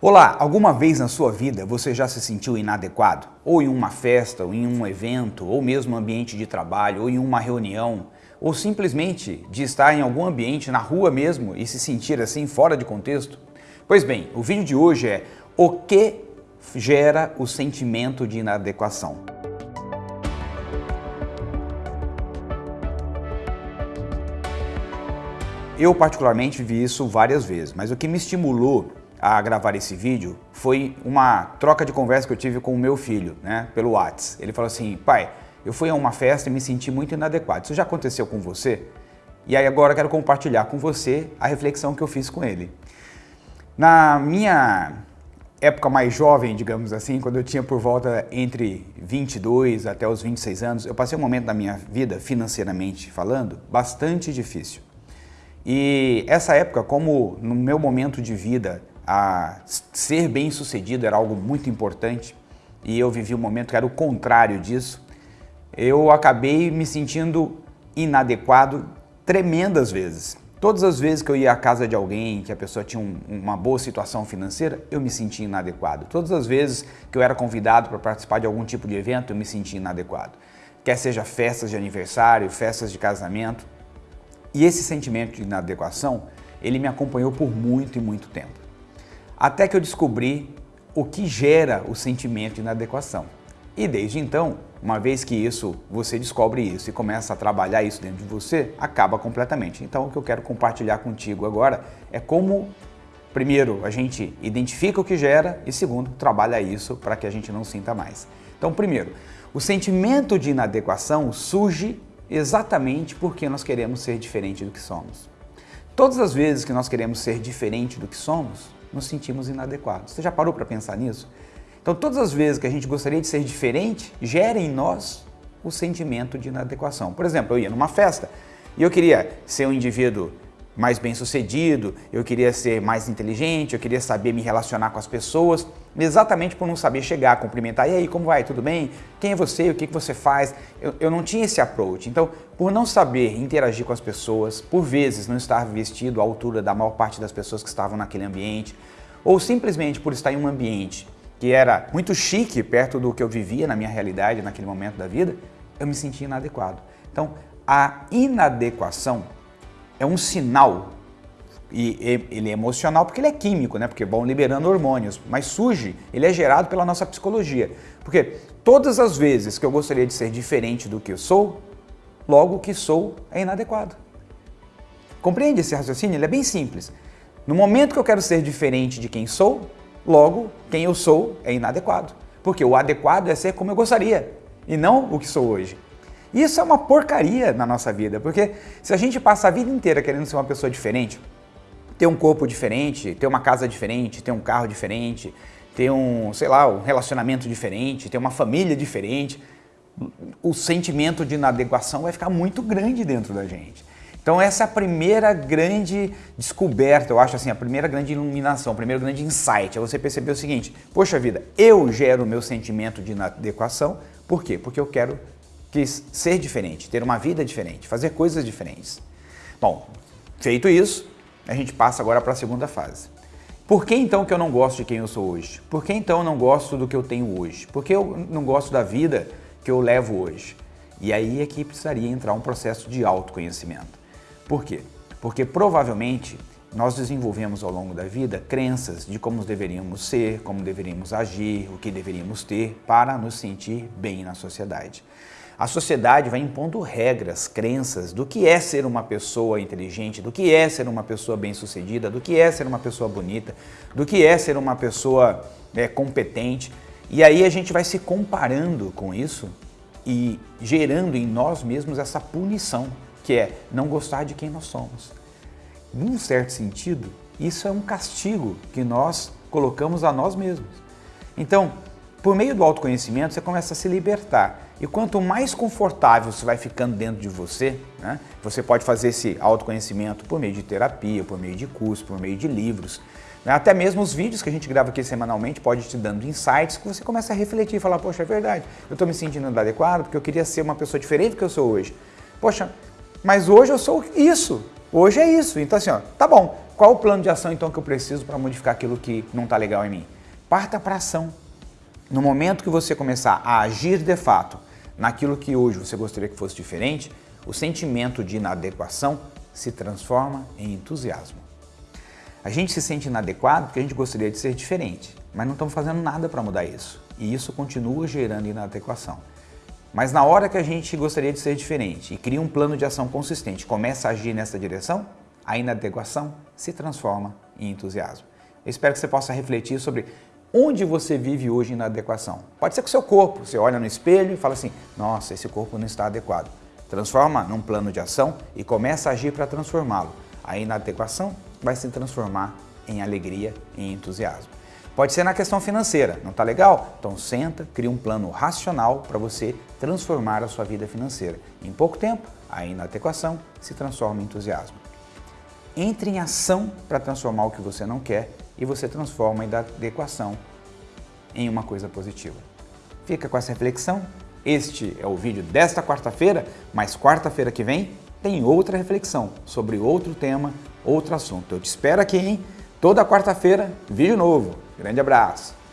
Olá, alguma vez na sua vida você já se sentiu inadequado? Ou em uma festa, ou em um evento, ou mesmo ambiente de trabalho, ou em uma reunião, ou simplesmente de estar em algum ambiente, na rua mesmo, e se sentir assim fora de contexto? Pois bem, o vídeo de hoje é o que gera o sentimento de inadequação. Eu particularmente vi isso várias vezes, mas o que me estimulou a gravar esse vídeo foi uma troca de conversa que eu tive com o meu filho, né, pelo Whats. Ele falou assim, pai, eu fui a uma festa e me senti muito inadequado. Isso já aconteceu com você? E aí agora eu quero compartilhar com você a reflexão que eu fiz com ele. Na minha época mais jovem, digamos assim, quando eu tinha por volta entre 22 até os 26 anos, eu passei um momento da minha vida, financeiramente falando, bastante difícil. E essa época, como no meu momento de vida a ser bem sucedido era algo muito importante e eu vivi um momento que era o contrário disso, eu acabei me sentindo inadequado tremendas vezes. Todas as vezes que eu ia à casa de alguém, que a pessoa tinha um, uma boa situação financeira, eu me sentia inadequado. Todas as vezes que eu era convidado para participar de algum tipo de evento, eu me sentia inadequado. Quer seja festas de aniversário, festas de casamento. E esse sentimento de inadequação, ele me acompanhou por muito e muito tempo. Até que eu descobri o que gera o sentimento de inadequação. E desde então, uma vez que isso, você descobre isso e começa a trabalhar isso dentro de você, acaba completamente. Então o que eu quero compartilhar contigo agora é como, primeiro, a gente identifica o que gera e segundo, trabalha isso para que a gente não sinta mais. Então primeiro, o sentimento de inadequação surge exatamente porque nós queremos ser diferente do que somos. Todas as vezes que nós queremos ser diferente do que somos, nos sentimos inadequados. Você já parou para pensar nisso? Então, todas as vezes que a gente gostaria de ser diferente, gera em nós o sentimento de inadequação. Por exemplo, eu ia numa festa e eu queria ser um indivíduo mais bem sucedido, eu queria ser mais inteligente, eu queria saber me relacionar com as pessoas, exatamente por não saber chegar, cumprimentar, e aí, como vai, tudo bem? Quem é você? O que, que você faz? Eu, eu não tinha esse approach. Então, por não saber interagir com as pessoas, por vezes não estar vestido à altura da maior parte das pessoas que estavam naquele ambiente, ou simplesmente por estar em um ambiente que era muito chique perto do que eu vivia na minha realidade naquele momento da vida, eu me sentia inadequado. Então, a inadequação é um sinal, e ele é emocional porque ele é químico, né? porque vão liberando hormônios, mas surge, ele é gerado pela nossa psicologia. Porque todas as vezes que eu gostaria de ser diferente do que eu sou, logo o que sou é inadequado. Compreende esse raciocínio? Ele é bem simples. No momento que eu quero ser diferente de quem sou, logo quem eu sou é inadequado. Porque o adequado é ser como eu gostaria e não o que sou hoje. Isso é uma porcaria na nossa vida, porque se a gente passa a vida inteira querendo ser uma pessoa diferente, ter um corpo diferente, ter uma casa diferente, ter um carro diferente, ter um, sei lá, um relacionamento diferente, ter uma família diferente, o sentimento de inadequação vai ficar muito grande dentro da gente. Então essa é a primeira grande descoberta, eu acho assim, a primeira grande iluminação, o primeiro grande insight, é você perceber o seguinte, poxa vida, eu gero o meu sentimento de inadequação, por quê? Porque eu quero quis ser diferente, ter uma vida diferente, fazer coisas diferentes. Bom, feito isso, a gente passa agora para a segunda fase. Por que então que eu não gosto de quem eu sou hoje? Por que então eu não gosto do que eu tenho hoje? Por que eu não gosto da vida que eu levo hoje? E aí é que precisaria entrar um processo de autoconhecimento. Por quê? Porque provavelmente nós desenvolvemos ao longo da vida crenças de como deveríamos ser, como deveríamos agir, o que deveríamos ter para nos sentir bem na sociedade. A sociedade vai impondo regras, crenças do que é ser uma pessoa inteligente, do que é ser uma pessoa bem-sucedida, do que é ser uma pessoa bonita, do que é ser uma pessoa é, competente. E aí a gente vai se comparando com isso e gerando em nós mesmos essa punição, que é não gostar de quem nós somos. Num certo sentido, isso é um castigo que nós colocamos a nós mesmos. Então, por meio do autoconhecimento, você começa a se libertar. E quanto mais confortável você vai ficando dentro de você, né, você pode fazer esse autoconhecimento por meio de terapia, por meio de curso, por meio de livros. Né, até mesmo os vídeos que a gente grava aqui semanalmente pode te dando insights que você começa a refletir e falar, poxa, é verdade, eu estou me sentindo inadequado porque eu queria ser uma pessoa diferente do que eu sou hoje. Poxa, mas hoje eu sou isso. Hoje é isso. Então assim, ó, tá bom. Qual o plano de ação então que eu preciso para modificar aquilo que não está legal em mim? Parta para ação. No momento que você começar a agir de fato naquilo que hoje você gostaria que fosse diferente, o sentimento de inadequação se transforma em entusiasmo. A gente se sente inadequado porque a gente gostaria de ser diferente, mas não estamos fazendo nada para mudar isso. E isso continua gerando inadequação. Mas na hora que a gente gostaria de ser diferente e cria um plano de ação consistente, começa a agir nessa direção, a inadequação se transforma em entusiasmo. Eu espero que você possa refletir sobre onde você vive hoje inadequação. Pode ser com o seu corpo, você olha no espelho e fala assim, nossa, esse corpo não está adequado. Transforma num plano de ação e começa a agir para transformá-lo. A inadequação vai se transformar em alegria e entusiasmo. Pode ser na questão financeira, não está legal? Então senta, cria um plano racional para você transformar a sua vida financeira. Em pouco tempo, a inadequação se transforma em entusiasmo. Entre em ação para transformar o que você não quer e você transforma a inadequação em uma coisa positiva. Fica com essa reflexão. Este é o vídeo desta quarta-feira, mas quarta-feira que vem tem outra reflexão sobre outro tema, outro assunto. Eu te espero aqui, hein? Toda quarta-feira, vídeo novo. Grande abraço!